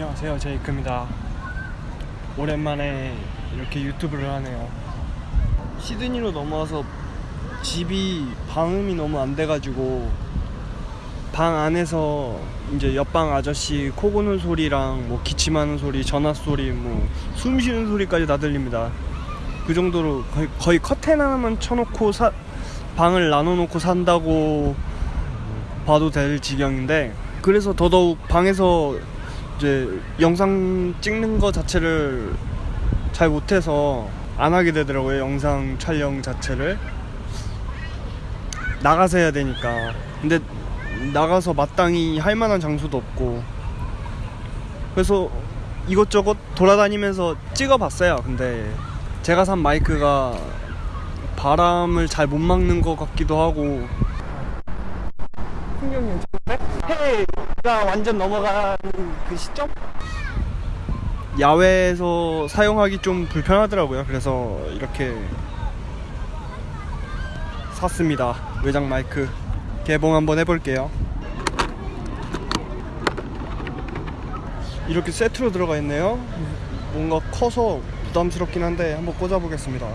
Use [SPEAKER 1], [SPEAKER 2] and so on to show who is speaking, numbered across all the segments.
[SPEAKER 1] 안녕하세요. 제이크입니다. 오랜만에 이렇게 유튜브를 하네요. 시드니로 넘어와서 집이 방음이 너무 안 돼가지고 방 안에서 이제 옆방 아저씨 코 고는 소리랑 뭐 기침하는 소리 전화 소리 뭐 숨 쉬는 소리까지 다 들립니다. 그 정도로 거의, 거의 커튼 하나만 쳐놓고 사, 방을 나눠놓고 산다고 봐도 될 지경인데 그래서 더더욱 방에서 이제 영상 찍는 거 자체를 잘 못해서 안 하게 되더라고요 영상 촬영 자체를. 나가서 해야 되니까. 근데 나가서 마땅히 할 만한 장소도 없고. 그래서 이것저것 돌아다니면서 찍어봤어요 근데. 제가 산 마이크가 바람을 잘 못 막는 것 같기도 하고. 풍경이 괜찮은데? 해가 완전 넘어가는 그 시점? 야외에서 사용하기 좀 불편하더라고요. 그래서 이렇게 샀습니다. 외장 마이크. 개봉 한번 해볼게요. 이렇게 세트로 들어가 있네요. 뭔가 커서 부담스럽긴 한데 한번 꽂아 보겠습니다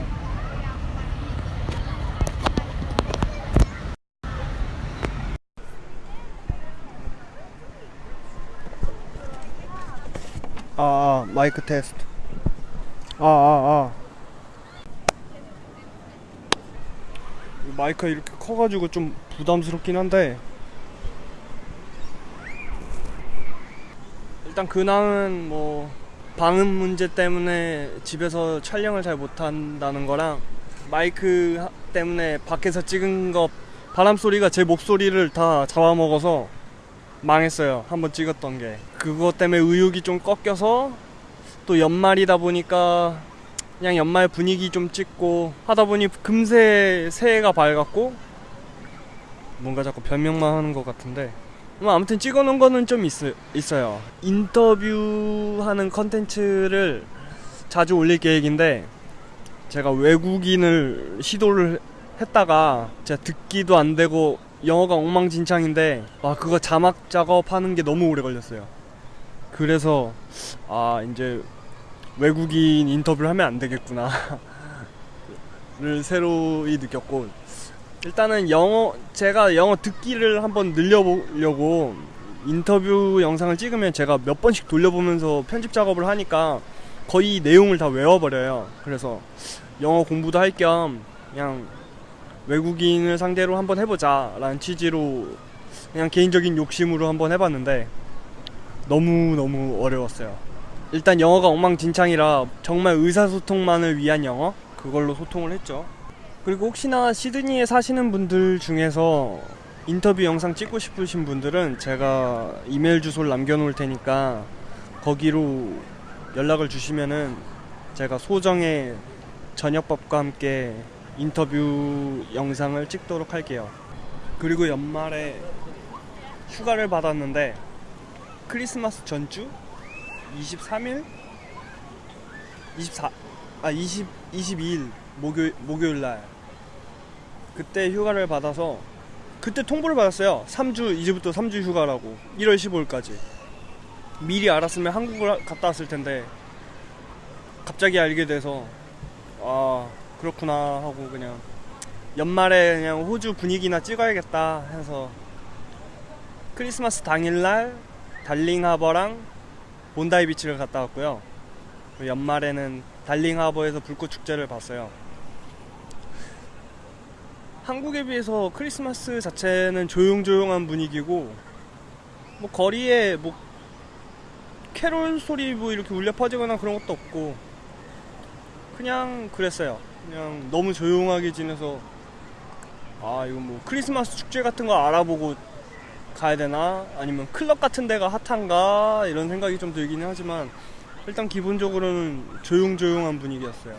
[SPEAKER 1] 아, 아 마이크 테스트 아 아, 아. 마이크가 이렇게 커가지고 좀 부담스럽긴 한데 일단 근황은 뭐 방음 문제 때문에 집에서 촬영을 잘 못한다는 거랑 마이크 하- 때문에 밖에서 찍은 거 바람 소리가 제 목소리를 다 잡아먹어서 망했어요. 한번 찍었던 게. 그것 때문에 의욕이 좀 꺾여서 또 연말이다 보니까 그냥 연말 분위기 좀 찍고 하다 보니 금세 새해가 밝았고 뭔가 자꾸 변명만 하는 것 같은데. 뭐 아무튼 찍어놓은 거는 좀 있, 있어요. 인터뷰하는 컨텐츠를 자주 올릴 계획인데 제가 외국인을 시도를 했다가 제가 듣기도 안 되고 영어가 엉망진창인데 와 그거 자막 작업하는 게 너무 오래 걸렸어요. 그래서 아 이제 외국인 인터뷰를 하면 안 되겠구나. 를 새로이 느꼈고 일단은 영어 제가 영어 듣기를 한번 늘려보려고 인터뷰 영상을 찍으면 제가 몇 번씩 돌려보면서 편집 작업을 하니까 거의 내용을 다 외워버려요. 그래서 영어 공부도 할 겸 그냥 외국인을 상대로 한번 해보자 라는 취지로 그냥 개인적인 욕심으로 한번 해봤는데 너무너무 어려웠어요. 일단 영어가 엉망진창이라 정말 의사소통만을 위한 영어? 그걸로 소통을 했죠. 그리고 혹시나 시드니에 사시는 분들 중에서 인터뷰 영상 찍고 싶으신 분들은 제가 이메일 주소를 남겨놓을 테니까 거기로 연락을 주시면은 제가 소정의 저녁밥과 함께 인터뷰 영상을 찍도록 할게요. 그리고 연말에 휴가를 받았는데 크리스마스 전주? 23일? 24 아 20, 22일 목요 목요일 날. 그때 휴가를 받아서 그때 통보를 받았어요. 3주 이제부터 3주 휴가라고. 1월 15일까지. 미리 알았으면 한국을 갔다 왔을 텐데 갑자기 알게 돼서 아 그렇구나 하고 그냥 연말에 그냥 호주 분위기나 찍어야겠다 해서 크리스마스 당일날 달링 하버랑 본다이 비치를 갔다 왔고요. 연말에는 달링 하버에서 불꽃 축제를 봤어요. 한국에 비해서 크리스마스 자체는 조용조용한 분위기고 뭐 거리에 뭐 캐롤 소리 뭐 이렇게 울려 퍼지거나 그런 것도 없고 그냥 그랬어요. 그냥 너무 조용하게 지내서 아 이건 뭐 크리스마스 축제 같은 거 알아보고 가야 되나? 아니면 클럽 같은 데가 핫한가? 이런 생각이 좀 들긴 하지만 일단 기본적으로는 조용조용한 분위기였어요.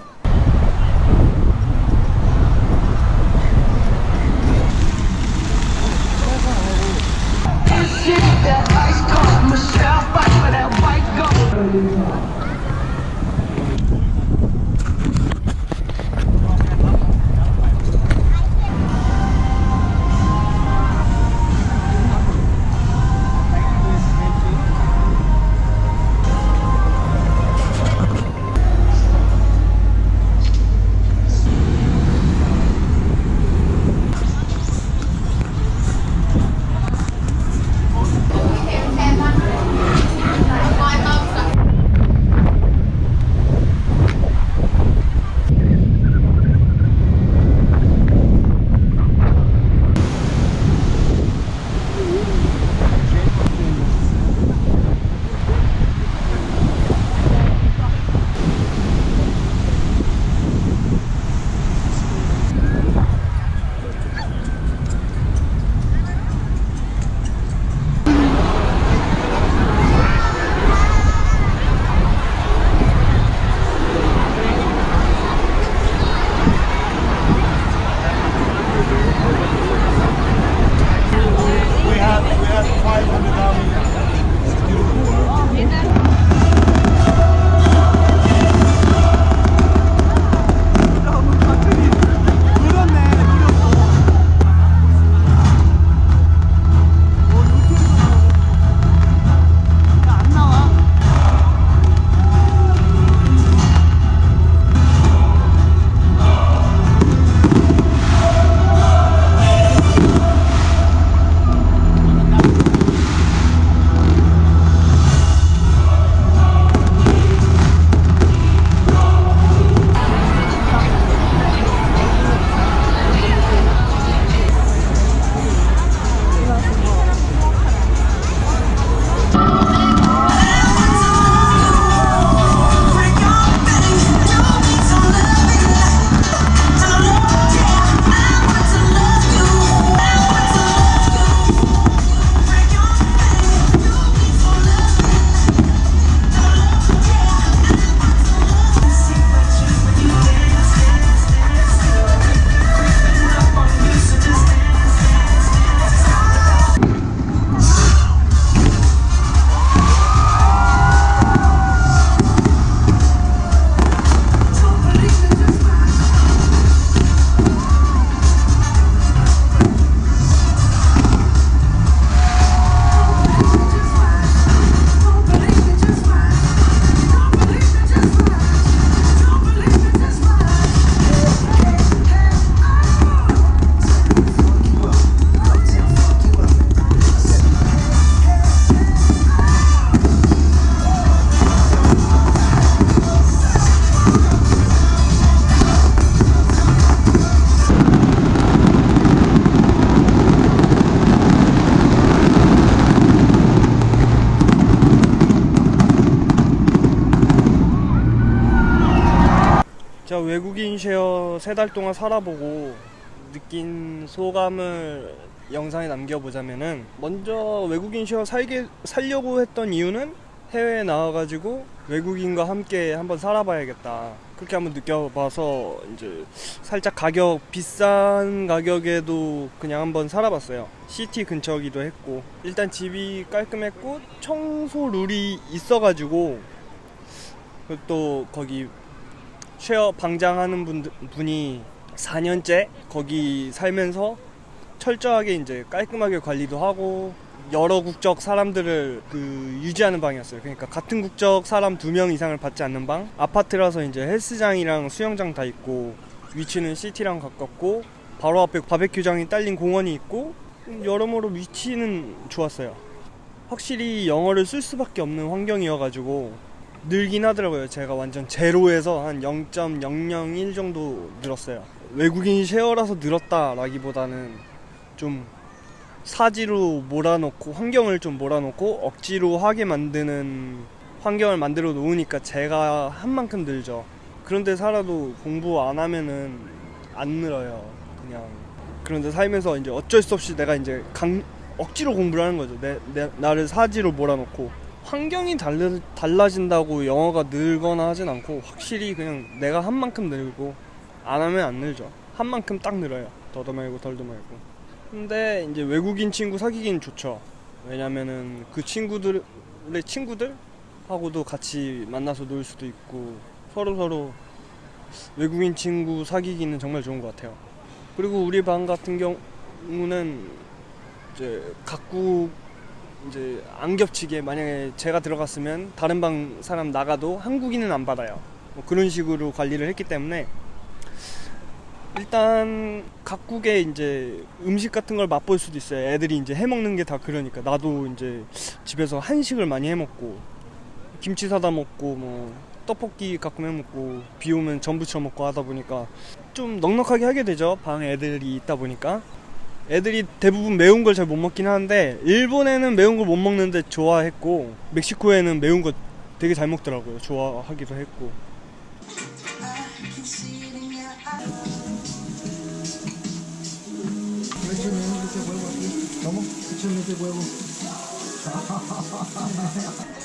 [SPEAKER 1] 세 달 동안 살아보고 느낀 소감을 영상에 남겨보자면은 먼저 외국인 쉐어 살게 살려고 했던 이유는 해외에 나와가지고 외국인과 함께 한번 살아봐야겠다. 그렇게 한번 느껴봐서 이제 살짝 가격 비싼 가격에도 그냥 한번 살아봤어요. 시티 근처기도 했고. 일단 집이 깔끔했고 청소 룰이 있어가지고 또 거기 쉐어 방장하는 분, 분이 4년째 거기 살면서 철저하게 이제 깔끔하게 관리도 하고 여러 국적 사람들을 그 유지하는 방이었어요. 그러니까 같은 국적 사람 두 명 이상을 받지 않는 방. 아파트라서 이제 헬스장이랑 수영장 다 있고 위치는 시티랑 가깝고 바로 앞에 바베큐장이 딸린 공원이 있고 여러모로 위치는 좋았어요. 확실히 영어를 쓸 수밖에 없는 환경이어가지고 늘긴 하더라고요. 제가 완전 제로에서 한 0.001 정도 늘었어요. 외국인 쉐어라서 늘었다라기보다는 좀 사지로 몰아놓고 환경을 좀 몰아놓고 억지로 하게 만드는 환경을 만들어 놓으니까 제가 한 만큼 늘죠. 그런데 살아도 공부 안 하면은 안 늘어요. 그냥 그런데 살면서 이제 어쩔 수 없이 내가 이제 강, 억지로 공부를 하는 거죠. 내, 내 나를 사지로 몰아놓고 환경이 달라, 달라진다고 영어가 늘거나 하진 않고 확실히 그냥 내가 한 만큼 늘고 안 하면 안 늘죠. 한 만큼 딱 늘어요. 더도 말고 덜도 말고. 근데 이제 외국인 친구 사귀긴 좋죠. 왜냐면은 그 친구들의 친구들 하고도 같이 만나서 놀 수도 있고 서로 서로 외국인 친구 사귀기는 정말 좋은 것 같아요. 그리고 우리 반 같은 경우는 이제 각국 이제 안 겹치게 만약에 제가 들어갔으면 다른 방 사람 나가도 한국인은 안 받아요. 뭐 그런 식으로 관리를 했기 때문에 일단 각국의 이제 음식 같은 걸 맛볼 수도 있어요. 애들이 이제 해 먹는 게 다 그러니까 나도 이제 집에서 한식을 많이 해 먹고 김치 사다 먹고 뭐 떡볶이 가끔 해 먹고 비 오면 전 부 쳐 먹고 하다 보니까 좀 넉넉하게 하게 되죠. 방에 애들이 있다 보니까 애들이 대부분 매운 걸 잘 못 먹긴 하는데 일본에는 매운 걸 못 먹는데 좋아했고 멕시코에는 매운 거 되게 잘 먹더라고요. 좋아하기도 했고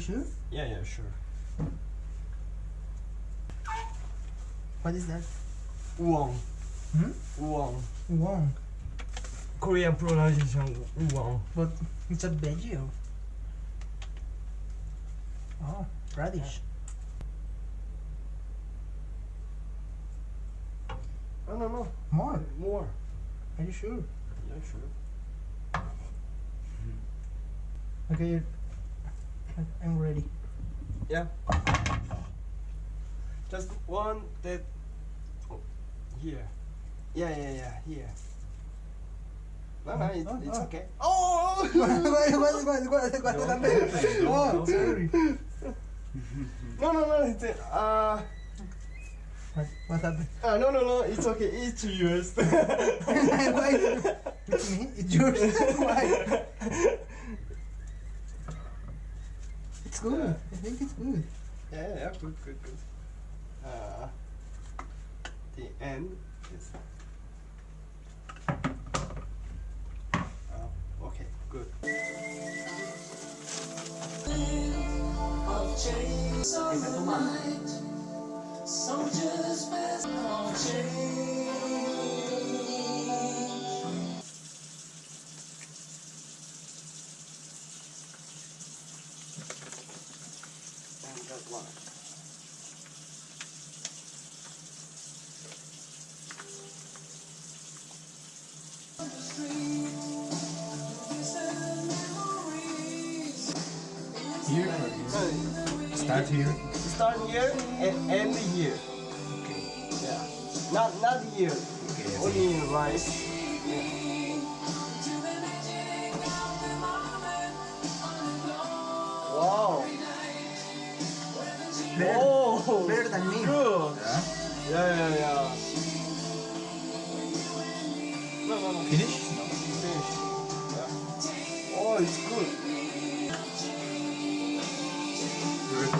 [SPEAKER 2] sure?
[SPEAKER 3] Yeah, yeah, sure.
[SPEAKER 2] What is that?
[SPEAKER 3] Uwang.
[SPEAKER 2] Hmm?
[SPEAKER 3] Uwang.
[SPEAKER 2] Wong.
[SPEAKER 3] Korean pronunciation uwang.
[SPEAKER 2] But it's a veggie. Oh, radish.
[SPEAKER 3] No, no, no.
[SPEAKER 2] More.
[SPEAKER 3] More.
[SPEAKER 2] Are you sure?
[SPEAKER 3] Yeah, sure.
[SPEAKER 2] Okay. I'm ready.
[SPEAKER 3] Yeah. Just one that. Oh, here. Yeah, yeah, yeah. Here. No, no, it,
[SPEAKER 2] Oh,
[SPEAKER 3] it's
[SPEAKER 2] oh.
[SPEAKER 3] okay. Oh!
[SPEAKER 2] Oh,
[SPEAKER 3] no, no, no. It's uh.
[SPEAKER 2] What, what happened?
[SPEAKER 3] Uh, no, no, no. It's okay. It's yours.
[SPEAKER 2] Why? It's me? It's yours? Why? It's good. I think it's good.
[SPEAKER 3] Yeah, yeah, yeah, good, good, good. Uh, the end is. Oh, okay, good. Soldiers best of
[SPEAKER 4] And
[SPEAKER 3] here?
[SPEAKER 4] Start here?
[SPEAKER 3] Start here and end here.
[SPEAKER 4] Okay.
[SPEAKER 3] Yeah. Not, not here.
[SPEAKER 4] Okay. Only in
[SPEAKER 3] rice. Yeah.
[SPEAKER 2] Wow.
[SPEAKER 3] Better, oh, better than
[SPEAKER 2] me. Good.
[SPEAKER 3] Yeah. Yeah, yeah, yeah.
[SPEAKER 2] Finish?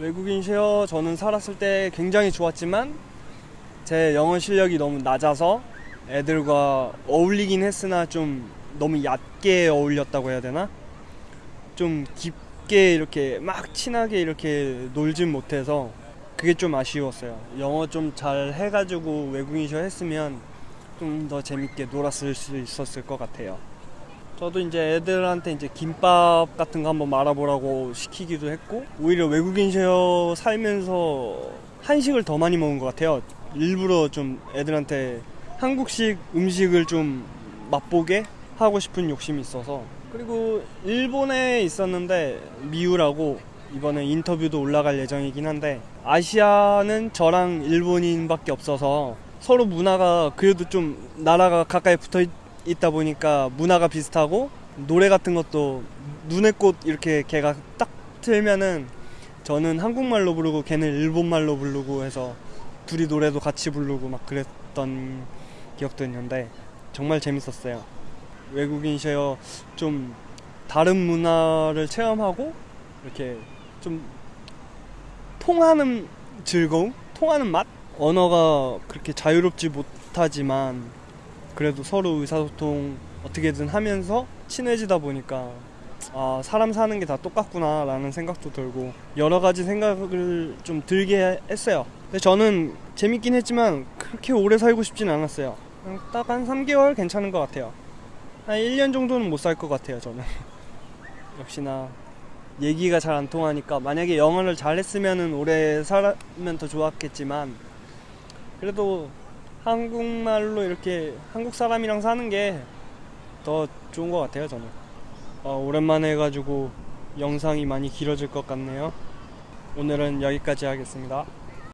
[SPEAKER 1] 외국인 쉐어 저는 살았을 때 굉장히 좋았지만 제 영어 실력이 너무 낮아서 애들과 어울리긴 했으나 좀 너무 얕게 어울렸다고 해야 되나? 좀 깊게 이렇게 막 친하게 이렇게 놀진 못해서 그게 좀 아쉬웠어요. 영어 좀 잘 해가지고 외국인 쉐어 했으면 좀 더 재밌게 놀았을 수 있었을 것 같아요. 저도 이제 애들한테 이제 김밥 같은 거 한번 말아보라고 시키기도 했고 오히려 외국인 쉐어 살면서 한식을 더 많이 먹은 것 같아요. 일부러 좀 애들한테 한국식 음식을 좀 맛보게 하고 싶은 욕심이 있어서 그리고 일본에 있었는데 미우라고 이번에 인터뷰도 올라갈 예정이긴 한데 아시아는 저랑 일본인밖에 없어서 서로 문화가 그래도 좀 나라가 가까이 붙어 있- 있다 보니까 문화가 비슷하고 노래 같은 것도 눈의 꽃 이렇게 걔가 딱 틀면은 저는 한국말로 부르고 걔는 일본말로 부르고 해서 둘이 노래도 같이 부르고 막 그랬던 기억도 있는데 정말 재밌었어요. 외국인 쉐어 좀 다른 문화를 체험하고 이렇게 좀 통하는 즐거움, 통하는 맛? 언어가 그렇게 자유롭지 못하지만 그래도 서로 의사소통 어떻게든 하면서 친해지다 보니까 아, 사람 사는 게 다 똑같구나 라는 생각도 들고 여러 가지 생각을 좀 들게 했어요. 근데 저는 재밌긴 했지만 그렇게 오래 살고 싶진 않았어요. 딱 한 3개월 괜찮은 것 같아요. 한 1년 정도는 못 살 것 같아요, 저는. 역시나 얘기가 잘 안 통하니까 만약에 영어를 잘 했으면 오래 살면 더 좋았겠지만 그래도 한국말로 이렇게 한국 사람이랑 사는 게 더 좋은 것 같아요 저는. 어, 오랜만에 해가지고 영상이 많이 길어질 것 같네요. 오늘은 여기까지 하겠습니다